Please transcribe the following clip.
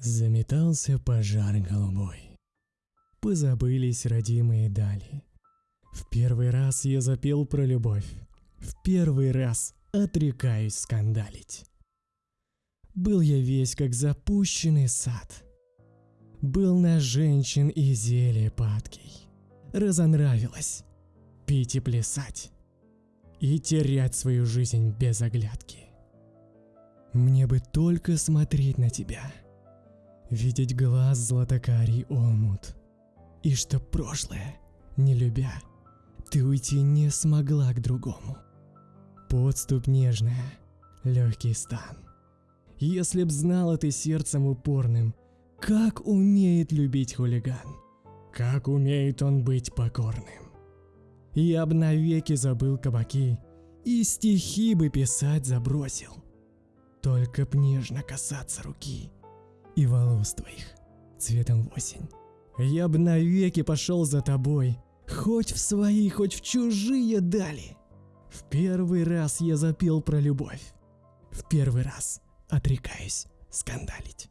Заметался пожар голубой. Позабылись родимые дали. В первый раз я запел про любовь. В первый раз отрекаюсь скандалить. Был я весь как запущенный сад. Был на женщин и зелье падкий. Разонравилось пить и плясать. И терять свою жизнь без оглядки. Мне бы только смотреть на тебя. Видеть глаз златокарий омут. И что прошлое, не любя, ты уйти не смогла к другому. Подступ нежная, легкий стан. Если б знала ты сердцем упорным, как умеет любить хулиган, как умеет он быть покорным. Я б навеки забыл кабаки и стихи бы писать забросил. Только б нежно касаться руки и волос твоих цветом осень. Я б навеки пошел за тобой, хоть в свои, хоть в чужие дали. В первый раз я запел про любовь. В первый раз отрекаюсь скандалить.